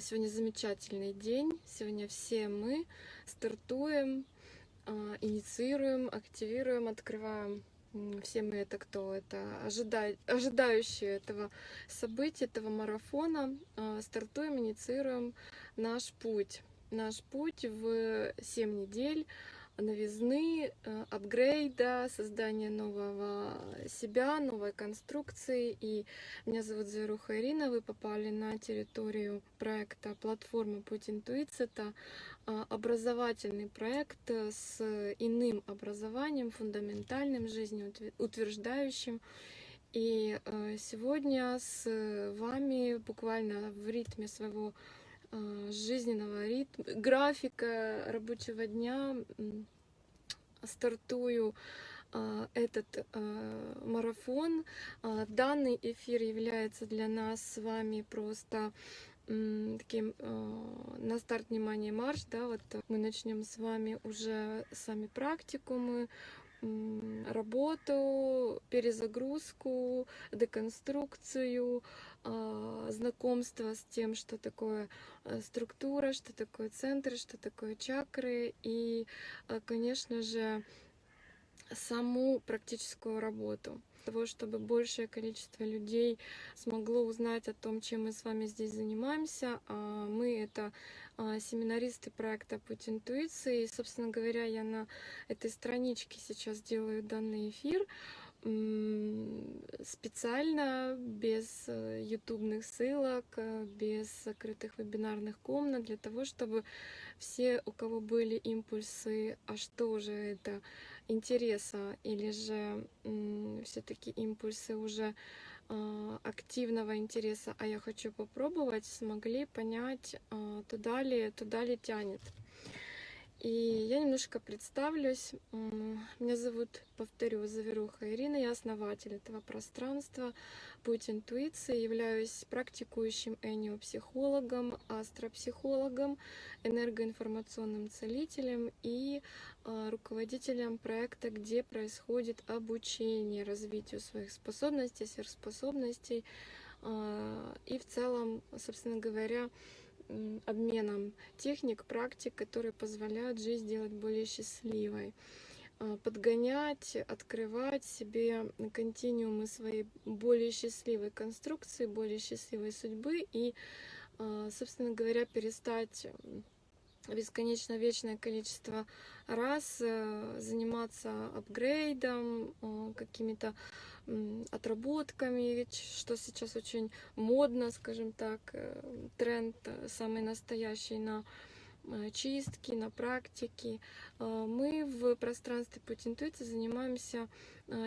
Сегодня замечательный день. Сегодня все мы стартуем, а, инициируем, активируем, открываем. Все мы это кто? Это ожида- ожидающие этого события, этого марафона. А, Стартуем, инициируем наш путь. Наш путь в 7 недель новизны, э, апгрейда, создания нового себя, новой конструкции. И меня зовут Зверуха Ирина. Вы попали на территорию проекта платформы Путь Интуиции. Это а, образовательный проект э, с иным образованием, фундаментальным, жизнеутверждающим. И э, сегодня с вами буквально в ритме своего э, жизненного ритма, графика рабочего дня стартую а, этот а, марафон. Данный эфир является для нас с вами просто таким на старт внимания марш, да, вот мы начнем с вами уже сами практикумы, м, работу, перезагрузку, деконструкцию, а, знакомство с тем, что такое э, структура, что такое центры, что такое чакры и, э, конечно же, саму практическую работу того, чтобы большее количество людей смогло узнать о том, чем мы с вами здесь занимаемся. А Мы это а, семинаристы проекта «Путь интуиции». И, собственно говоря, я на этой страничке сейчас делаю данный эфир специально, без э, ютубных ссылок, э, без закрытых вебинарных комнат, для того, чтобы все, у кого были импульсы, а что же это, интереса или же все-таки импульсы уже а, активного интереса, а я хочу попробовать, смогли понять, а, туда ли, туда ли тянет. И я немножко представлюсь. Меня зовут, повторю, Заверуха Ирина, я основатель этого пространства. Путь интуиции, являюсь практикующим эниопсихологом, астропсихологом, энергоинформационным целителем и а, руководителем проекта, где происходит обучение развитию своих способностей, сверхспособностей а, и в целом, собственно говоря, обменом техник, практик, которые позволяют жизнь сделать более счастливой. А, подгонять, открывать себе континуумы своей более счастливой конструкции, более счастливой судьбы и, а, собственно говоря, перестать бесконечно вечное количество раз э, заниматься апгрейдом, э, какими-то отработками, что сейчас очень модно, скажем так, э, тренд э, самый настоящий на э, чистки, на практики. Э, Мы в пространстве путь интуиции занимаемся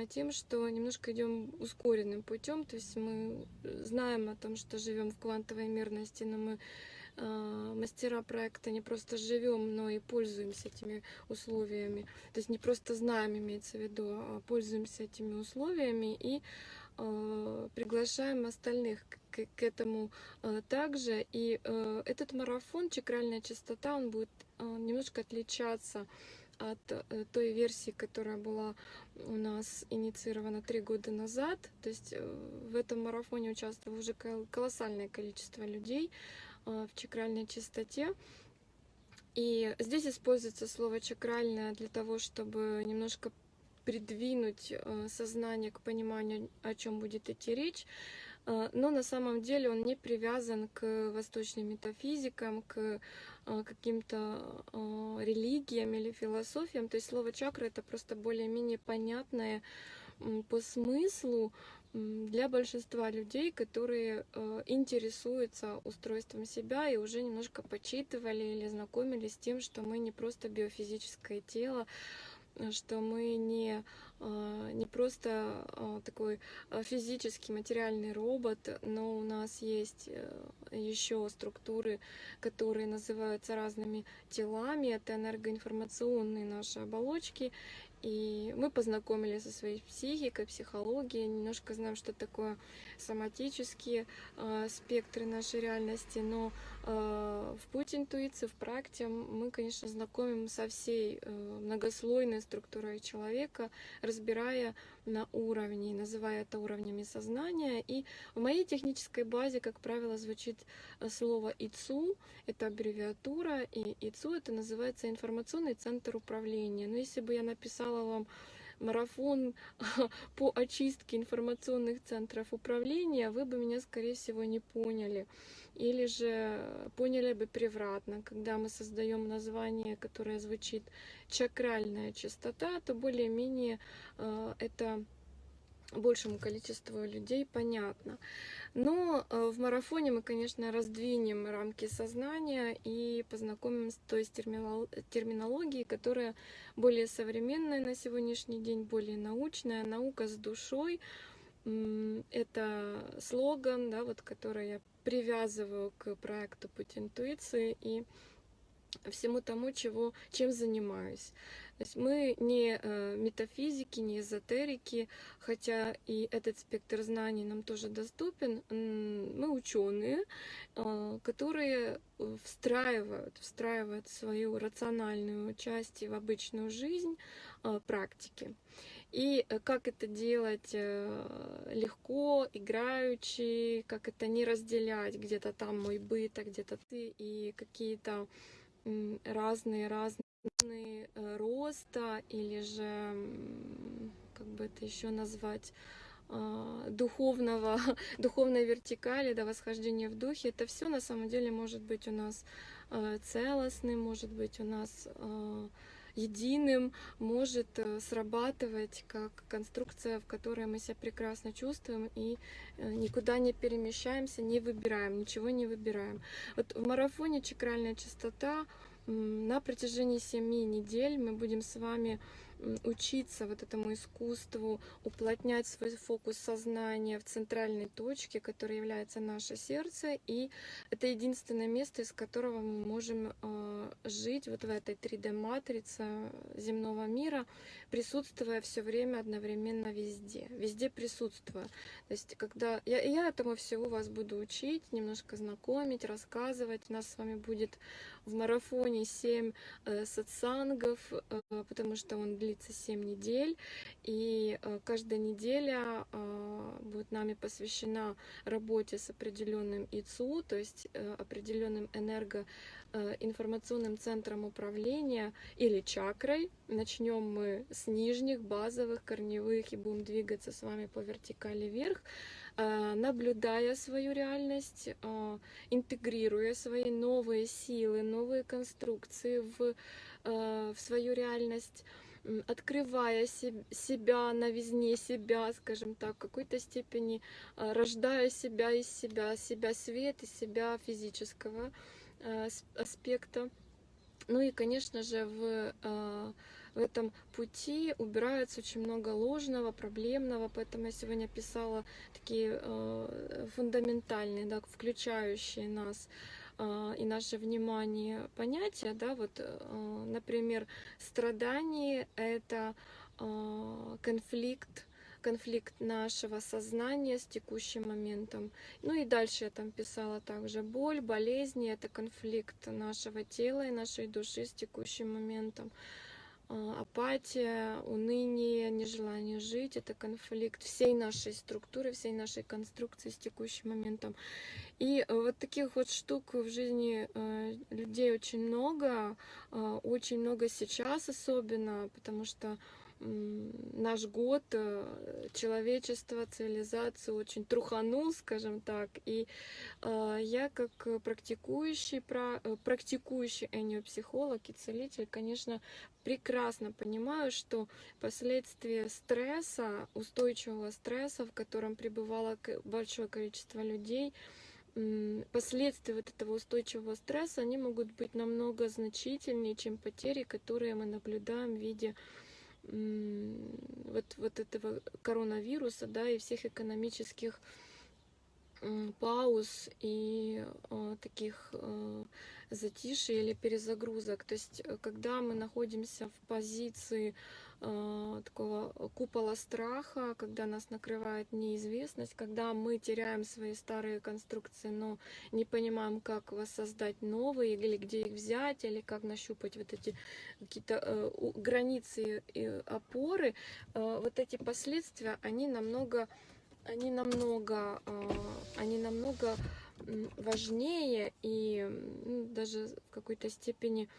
тем, что немножко идем ускоренным путем, то есть мы знаем о том, что живем в квантовой мерности, но мы мастера проекта не просто живем, но и пользуемся этими условиями. То есть не просто знаем, имеется в виду, а пользуемся этими условиями и а, приглашаем остальных к, к этому а, также. И а, этот марафон «Чакральная чистота», он будет а, немножко отличаться от э, той версии, которая была у нас инициирована три года назад. То есть э, в этом марафоне участвовало уже кол- колоссальное количество людей в чакральной чистоте. И здесь используется слово чакральное для того, чтобы немножко придвинуть э, сознание к пониманию, о чем будет идти речь. Э, Но на самом деле он не привязан к восточным метафизикам, к э, каким-то э, религиям или философиям. То есть слово чакра это просто более-менее понятное по смыслу для большинства людей, которые э, интересуются устройством себя и уже немножко почитывали или знакомились с тем, что мы не просто биофизическое тело, э, что мы не, а, не просто такой физический материальный робот, но у нас есть еще структуры, которые называются разными телами, это энергоинформационные наши оболочки, и мы познакомились со своей психикой, психологией, немножко знаем, что такое соматические э, спектры нашей реальности, но в путь интуиции, в практе мы, конечно, знакомим со всей э, многослойной структурой человека, разбирая на уровне, называя это уровнями сознания. И в моей технической базе, как правило, звучит э, слово ИЦУ, это аббревиатура, и ИЦУ это называется информационный центр управления. Но если бы я написала вам марафон по очистке информационных центров управления, вы бы меня, скорее всего, не поняли. Или же поняли бы превратно. Когда мы создаем название, которое звучит чакральная частота, то более-менее э, это большему количеству людей понятно. Но э, в марафоне мы, конечно, раздвинем рамки сознания и познакомим с той терминологией, которая более современная на сегодняшний день, более научная, наука с душой. Это слоган, да, вот, который я привязываю к проекту «Путь интуиции» и всему тому, чего, чем занимаюсь. Мы не э, метафизики, не эзотерики, хотя и этот спектр знаний нам тоже доступен. Мы ученые, э, которые встраивают, встраивают свою рациональную часть в обычную жизнь э, практики. И как это делать легко, играючи, как это не разделять, где-то там мой быт, а где-то ты, и какие-то разные-разные Э, роста или же, как бы это еще назвать, а, духовного, духовной вертикали, до восхождения в духе, это все на самом деле может быть у нас э, целостным, может быть у нас э, единым, может срабатывать как конструкция, в которой мы себя прекрасно чувствуем и никуда не перемещаемся, не выбираем, ничего не выбираем. Вот в марафоне чакральная частота на протяжении семи недель мы будем с вами учиться вот этому искусству, уплотнять свой фокус сознания в центральной точке, которая является наше сердце, и это единственное место, из которого мы можем э, жить вот в этой 3D-матрице земного мира, присутствуя все время одновременно везде, везде присутствуя. То есть, когда я, я этому всего вас буду учить, немножко знакомить, рассказывать, у нас с вами будет в марафоне 7 э, сатсангов, э, потому что он длится 7 недель, и э, каждая неделя э, будет нами посвящена работе с определенным ИЦУ, то есть э, определенным энергоинформационным центром управления или чакрой. Начнем мы с нижних, базовых, корневых и будем двигаться с вами по вертикали вверх. Наблюдая свою реальность, интегрируя свои новые силы, новые конструкции в, в свою реальность, открывая себя, новизне себя, скажем так, в какой-то степени рождая себя из себя, себя свет, из себя физического аспекта. Ну и, конечно же, в в этом пути убирается очень много ложного, проблемного, поэтому я сегодня писала такие фундаментальные, да, включающие нас и наше внимание понятия, да, вот, э, например, страдание — это э, конфликт, конфликт нашего сознания с текущим моментом. Ну и дальше я там писала также боль, болезни — это конфликт нашего тела и нашей души с текущим моментом. А, апатия, уныние, нежелание жить, это конфликт всей нашей структуры, всей нашей конструкции с текущим моментом. И вот таких вот штук в жизни э, людей очень много, а, очень много сейчас особенно, потому что наш год э, человечество, цивилизацию очень труханул, скажем так. И э, я как практикующий, э, практикующий энеопсихолог и целитель, конечно, прекрасно понимаю, что последствия стресса, устойчивого стресса, в котором пребывало большое количество людей, последствия вот этого устойчивого стресса, они могут быть намного значительнее, чем потери, которые мы наблюдаем в виде вот, вот этого коронавируса, да, и всех экономических пауз и э, таких э, затишей или перезагрузок. То есть, э, когда мы находимся в позиции такого купола страха, когда нас накрывает неизвестность, когда мы теряем свои старые конструкции, но не понимаем, как воссоздать новые, или где их взять, или как нащупать вот эти какие-то э, границы и опоры, э, вот эти последствия, они намного, они намного, э, они намного важнее и м, даже в какой-то степени м,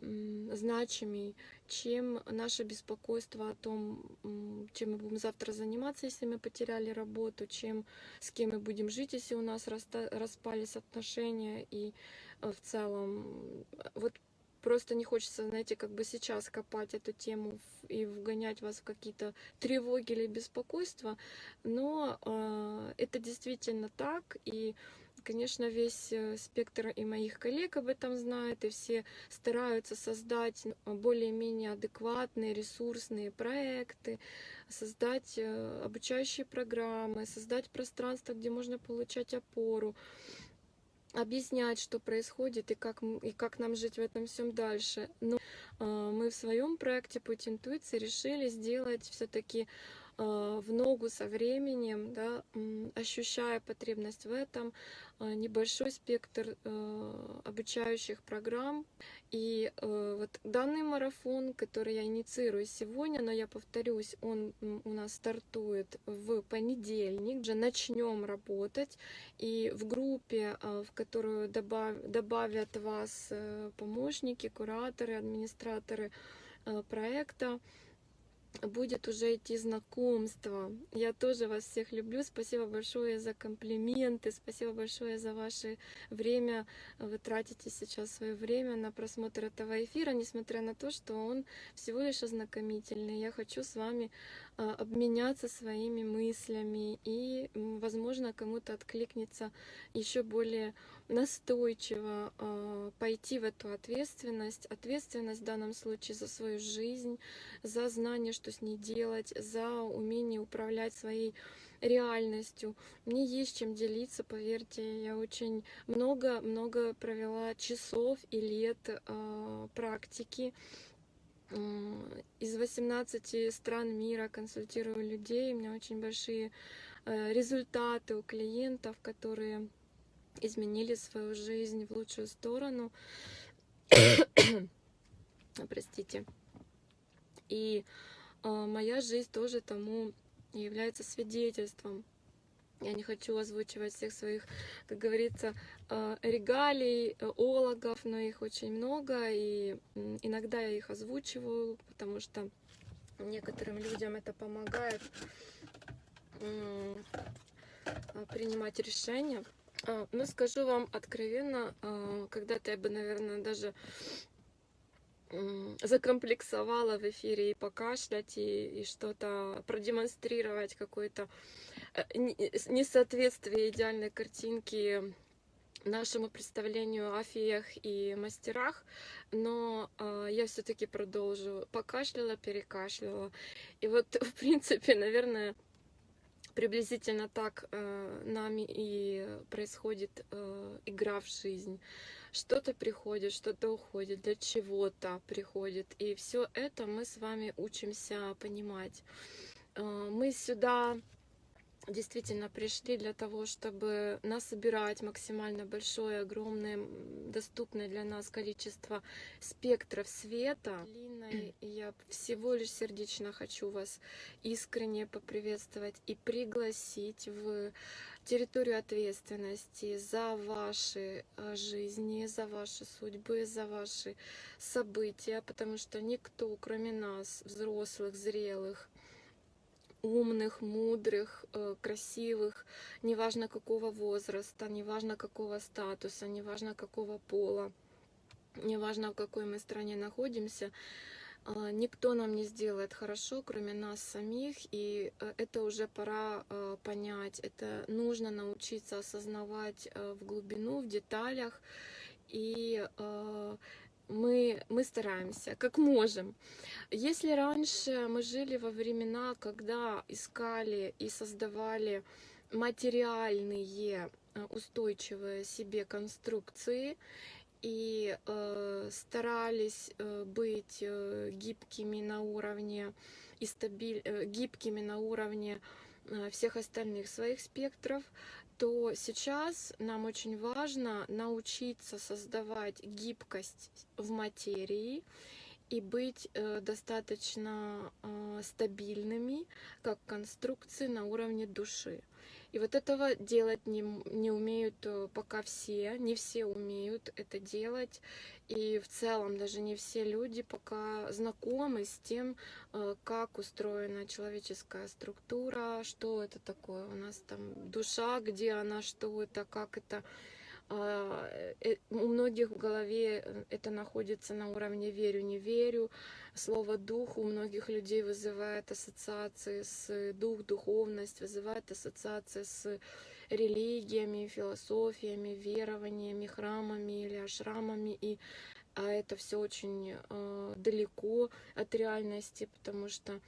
значимей, чем наше беспокойство о том, чем мы будем завтра заниматься, если мы потеряли работу, чем с кем мы будем жить, если у нас распались отношения и э, в целом вот просто не хочется, знаете, как бы сейчас копать эту тему и вгонять вас в какие-то тревоги или беспокойства, но э, это действительно так, и Конечно, весь э, спектр и моих коллег об этом знает, и все стараются создать э, более-менее адекватные, ресурсные проекты, создать э, обучающие программы, создать пространство, где можно получать опору, объяснять, что происходит и как, и как нам жить в этом всем дальше. Но мы в своем проекте «Путь интуиции» решили сделать все-таки в ногу со временем, да, ощущая потребность в этом, э, небольшой спектр э, обучающих программ. И э, вот данный марафон, который я инициирую сегодня, но я повторюсь, он у нас стартует в понедельник, уже начнем работать. И в группе, э, в которую добав- добавят вас э, помощники, кураторы, администраторы э, проекта, будет уже идти знакомство. Я тоже вас всех люблю. Спасибо большое за комплименты. Спасибо большое за ваше время. Вы тратите сейчас свое время на просмотр этого эфира, несмотря на то, что он всего лишь ознакомительный. Я хочу с вами обменяться своими мыслями и, возможно, кому-то откликнется еще более настойчиво а, пойти в эту ответственность. Ответственность в данном случае за свою жизнь, за знание, что с ней делать, за умение управлять своей реальностью. Мне есть чем делиться, поверьте. Я очень много-много провела часов и лет а, практики. Из 18 стран мира консультирую людей. У меня очень большие э, результаты у клиентов, которые изменили свою жизнь в лучшую сторону. Простите. И э, моя жизнь тоже тому является свидетельством. Я не хочу озвучивать всех своих, как говорится, э, регалий, э, ологов, но их очень много, и иногда я их озвучиваю, потому что некоторым людям это помогает а, принимать решения. А, Но скажу вам откровенно, когда-то я бы, наверное, даже закомплексовала в эфире и покашлять, и, и что-то продемонстрировать, э, с- несоответствие идеальной картинки нашему представлению о феях и мастерах, но а, я все-таки продолжу. Покашляла, перекашляла. И вот, в принципе, наверное, приблизительно так э, нами и происходит э, игра в жизнь. Что-то приходит, что-то уходит, для чего-то приходит. И все это мы с вами учимся понимать. Э, мы сюда действительно пришли для того, чтобы насобирать максимально большое, огромное, доступное для нас количество спектров света. Линой я всего лишь сердечно хочу вас искренне поприветствовать и пригласить в территорию ответственности за ваши э, жизни, за ваши судьбы, за ваши события, потому что никто, кроме нас, взрослых, зрелых, умных, мудрых, э, красивых, неважно какого возраста, неважно какого статуса, неважно какого пола, неважно в какой мы стране находимся, а, никто нам не сделает хорошо, кроме нас самих, и э, это уже пора э, понять, это нужно научиться осознавать э, в глубину, в деталях, и э, мы, мы стараемся, как можем. Если раньше мы жили во времена, когда искали и создавали материальные э, устойчивые себе конструкции и э, старались э, быть э, гибкими на уровне и стабиль, э, гибкими на уровне э, всех остальных своих спектров, то сейчас нам очень важно научиться создавать гибкость в материи и быть э, достаточно э, стабильными как конструкции на уровне души. И вот этого делать не, не умеют э, пока все, не все умеют это делать. И в целом даже не все люди пока знакомы с тем, э, как устроена человеческая структура, что это такое. У нас там душа, где она, что это, как это а, э, у многих в голове э, это находится на уровне верю, не верю. Слово дух у многих людей вызывает ассоциации с дух, духовность, вызывает ассоциации с религиями, философиями, верованиями, храмами или ашрамами. И а это все очень э, далеко от реальности, потому что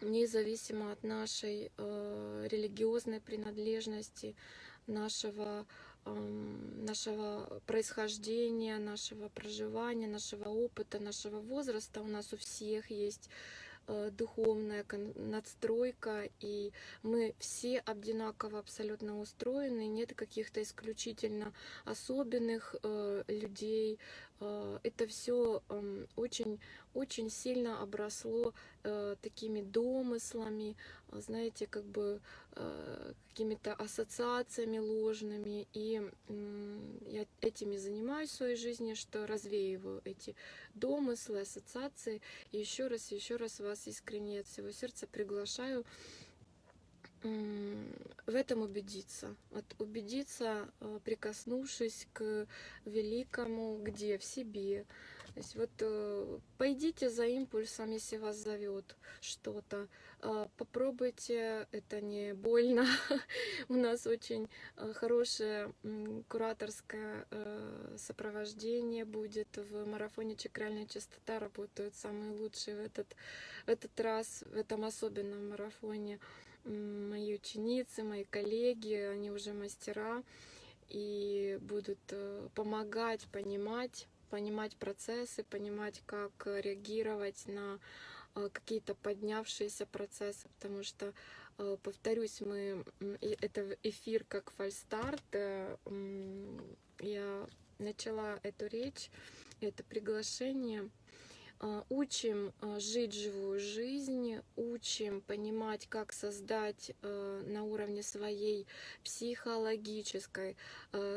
независимо от нашей э, религиозной принадлежности, нашего нашего происхождения, нашего проживания, нашего опыта, нашего возраста. У нас у всех есть духовная надстройка, и мы все одинаково абсолютно устроены, нет каких-то исключительно особенных э, людей. Э, это все очень, очень сильно обросло такими домыслами, знаете, как бы какими-то ассоциациями ложными, и я этими занимаюсь в своей жизни, что развеиваю эти домыслы, ассоциации, и еще раз, еще раз вас искренне от всего сердца приглашаю в этом убедиться. Вот убедиться, э, прикоснувшись к великому, где? В себе, то есть вот э, пойдите за импульсом, если вас зовет что-то. Э, попробуйте, это не больно. У нас очень э, хорошее кураторское сопровождение будет в марафоне «Чакральная частота». Работают самые лучшие в этот, в этот раз, в этом особенном марафоне. Мои ученицы, мои коллеги, они уже мастера и будут помогать, понимать понимать процессы, понимать, как реагировать на э, какие-то поднявшиеся процессы, потому что, э, повторюсь, мы это эфир как фальстарт. Э, я начала эту речь, это приглашение учим а, жить живую жизнь, учим понимать, как создать а, на уровне своей психологической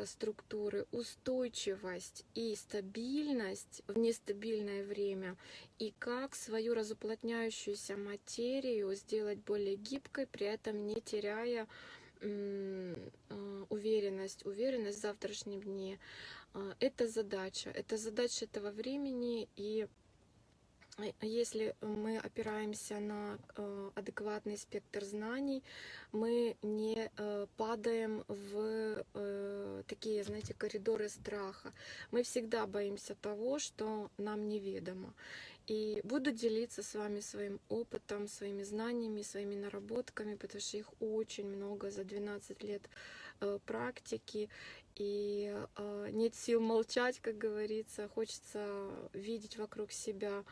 структуры устойчивость и стабильность в нестабильное время, и как свою разуплотняющуюся материю сделать более гибкой, при этом не теряя уверенность, уверенность в завтрашнем дне. Это задача, это задача этого времени, и а если мы опираемся на э, адекватный спектр знаний, мы не э, падаем в э, такие, знаете, коридоры страха. Мы всегда боимся того, что нам неведомо. И буду делиться с вами своим опытом, своими знаниями, своими наработками, потому что их очень много за 12 лет практики. И нет сил молчать, как говорится. Хочется видеть вокруг себя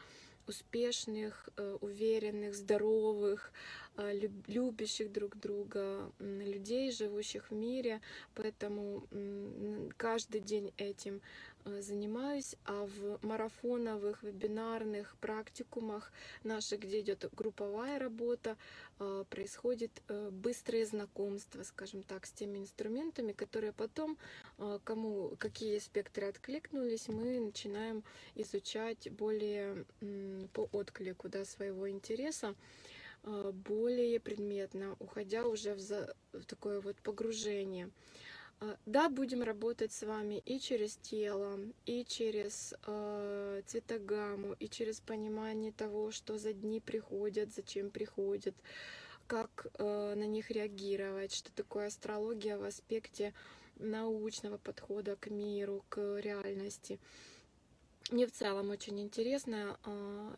успешных, э, уверенных, здоровых, э, любящих друг друга людей, живущих в мире. Поэтому каждый день этим Э, занимаюсь, а в марафоновых, вебинарных практикумах наших, где идет групповая работа, происходит быстрое знакомство, скажем так, с теми инструментами, которые потом, кому какие спектры откликнулись, мы начинаем изучать более по отклику да, своего интереса более предметно, уходя уже в, за, в такое вот погружение. А, да, будем работать с вами и через тело, и через э, цветогамму, и через понимание того, что за дни приходят, зачем приходят, как э, на них реагировать, что такое астрология в аспекте научного подхода к миру, к реальности. Мне в целом очень интересно, э,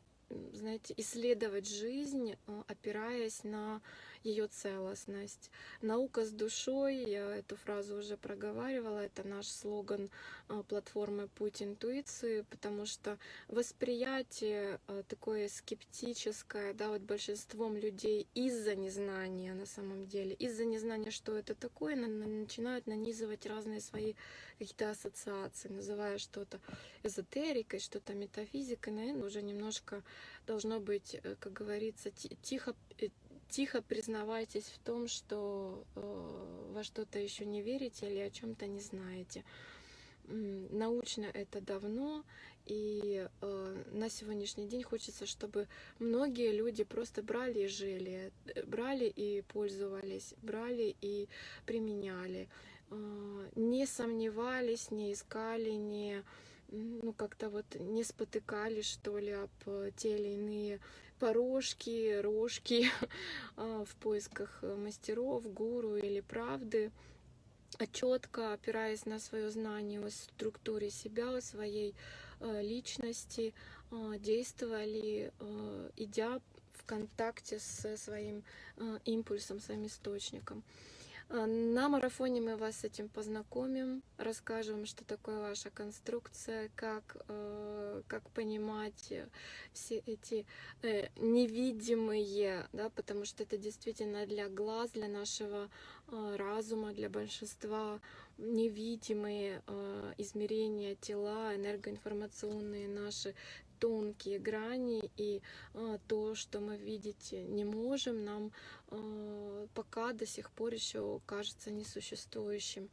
знаете, исследовать жизнь, э, опираясь на ее целостность. Наука с душой, я эту фразу уже проговаривала, это наш слоган а, платформы «Путь интуиции», потому что восприятие а, такое скептическое, да, вот большинством людей из-за незнания на самом деле, из-за незнания, что это такое, начинают нанизывать разные свои какие-то ассоциации, называя что-то эзотерикой, что-то метафизикой, наверное, уже немножко должно быть, э, как говорится, тихо, э, тихо признавайтесь в том, что э, во что-то еще не верите или о чем-то не знаете. Научно это давно, и э, на сегодняшний день хочется, чтобы многие люди просто брали и жили, э, брали и пользовались, брали и применяли, э, не сомневались, не искали, не ну как-то вот не спотыкались что ли об те или иные порожки, рожки а, в поисках мастеров, гуру или правды а четко опираясь на свое знание о структуре себя, о своей э, личности, э, действовали, э, идя в контакте со своим импульсом, своим источником. А, на марафоне мы вас с этим познакомим, расскажем, что такое ваша конструкция, как, э, как понимать все эти э, невидимые, да, потому что это действительно для глаз, для нашего э, разума, для большинства невидимые измерения тела, энергоинформационные наши тонкие грани, и а, то, что мы видеть не можем, нам а, пока до сих пор еще кажется несуществующим.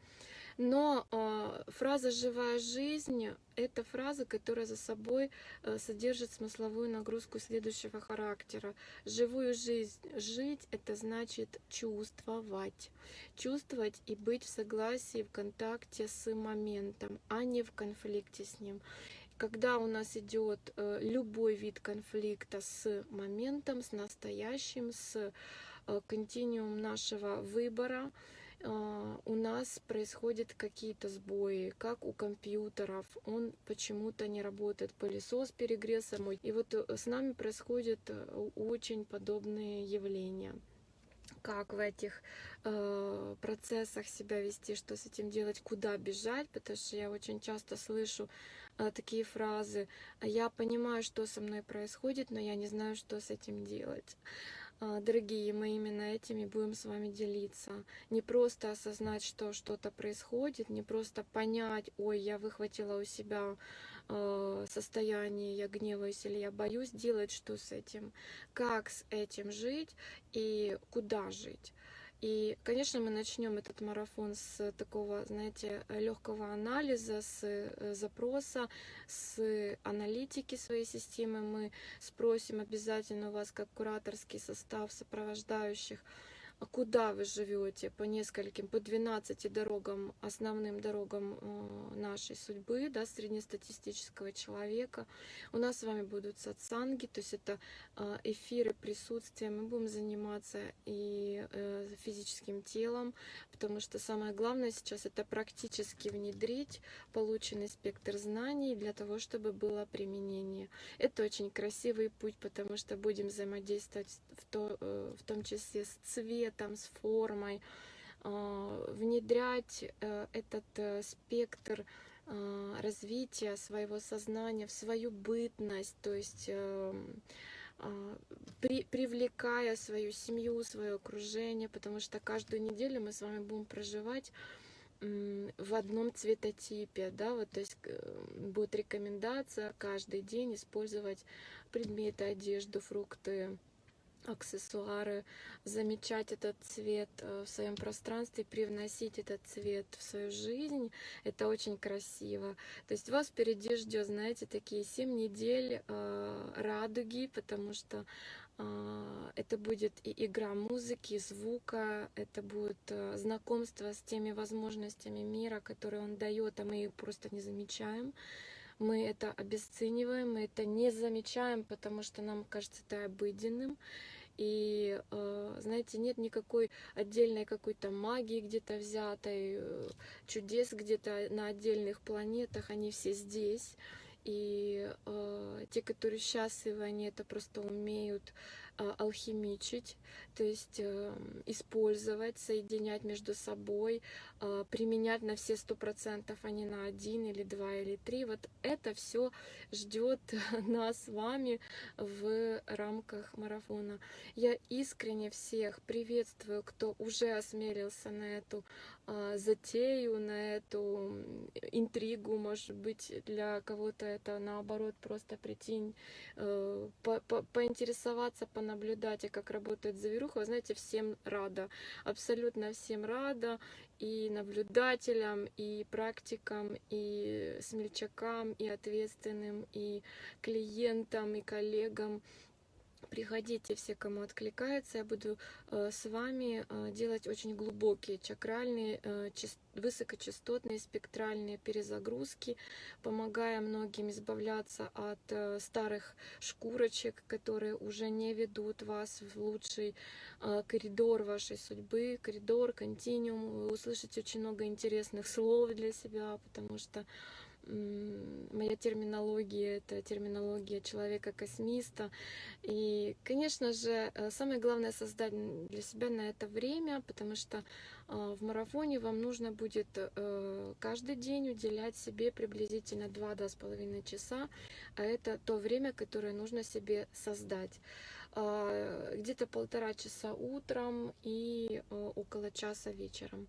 Но э, фраза «живая жизнь» — это фраза, которая за собой э, содержит смысловую нагрузку следующего характера. Живую жизнь жить — это значит чувствовать. Чувствовать и быть в согласии, в контакте с моментом, а не в конфликте с ним когда у нас идет э, любой вид конфликта с моментом, с настоящим, с э, континуум нашего выбора, э, у нас происходят какие-то сбои, как у компьютеров, он почему-то не работает, пылесос перегрелся мой. И вот с нами происходят очень подобные явления. Как в этих э, процессах себя вести, что с этим делать, куда бежать, потому что я очень часто слышу такие фразы «я понимаю, что со мной происходит, но я не знаю, что с этим делать». Э, дорогие, мы именно этими будем с вами делиться. Не просто осознать, что что-то происходит, не просто понять, ой, я выхватила у себя Э, состоянии я гневаюсь или я боюсь делать что с этим, как с этим жить и куда жить. И, конечно, мы начнем этот марафон с такого, знаете, легкого анализа, с э, запроса, с аналитики своей системы. Мы спросим обязательно у вас, как кураторский состав сопровождающих, а куда вы живете по нескольким, по 12 дорогам, основным дорогам э, нашей судьбы, да, среднестатистического человека. У нас с вами будут сатсанги, то есть это э, эфиры присутствия. Мы будем заниматься и э, физическим телом, потому что самое главное сейчас это практически внедрить полученный спектр знаний для того, чтобы было применение. Это очень красивый путь, потому что будем взаимодействовать в, то, в том числе с цветом, с формой, а, внедрять э, этот э, спектр развития своего сознания в свою бытность, то есть эм, при, привлекая свою семью, свое окружение, потому что каждую неделю мы с вами будем проживать в одном цветотипе, да, вот, то есть э, будет рекомендация каждый день использовать предметы, одежду, фрукты, аксессуары, замечать этот цвет э, в своем пространстве, привносить этот цвет в свою жизнь. Это очень красиво. То есть вас впереди ждет, знаете, такие 7 недель э, радуги, потому что э, это будет и игра музыки, звука, это будет знакомство с теми возможностями мира, которые он дает, а мы их просто не замечаем мы это обесцениваем, мы это не замечаем, потому что нам кажется это обыденным. И, э, знаете, нет никакой отдельной какой-то магии где-то взятой, э, чудес где-то на отдельных планетах, они все здесь. И э, те, которые счастливы, они это просто умеют алхимичить, то есть э, использовать, соединять между собой, а, применять на все сто процентов, а не на один или два или три. Вот это все ждет нас с вами в рамках марафона. Я искренне всех приветствую, кто уже осмелился на эту а, затею, на эту интригу, может быть, для кого-то это наоборот просто прийти, э, по по поинтересоваться, понаблюдать, и как работает завируха. Вы знаете, всем рада, абсолютно всем рада, и наблюдателям, и практикам, и смельчакам, и ответственным, и клиентам, и коллегам. Приходите все, кому откликается. Я буду э, с вами э, делать очень глубокие чакральные, э, высокочастотные спектральные перезагрузки, помогая многим избавляться от старых шкурочек, которые уже не ведут вас в лучший коридор вашей судьбы, коридор, континуум. Вы услышите очень много интересных слов для себя, потому что моя терминология это терминология человека-космиста. И, конечно же, э, самое главное создать для себя на это время, потому что э, в марафоне вам нужно будет э, каждый день уделять себе приблизительно 2-2,5 часа, а это то время, которое нужно себе создать. А, где-то полтора часа утром и около часа вечером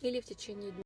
или в течение дня.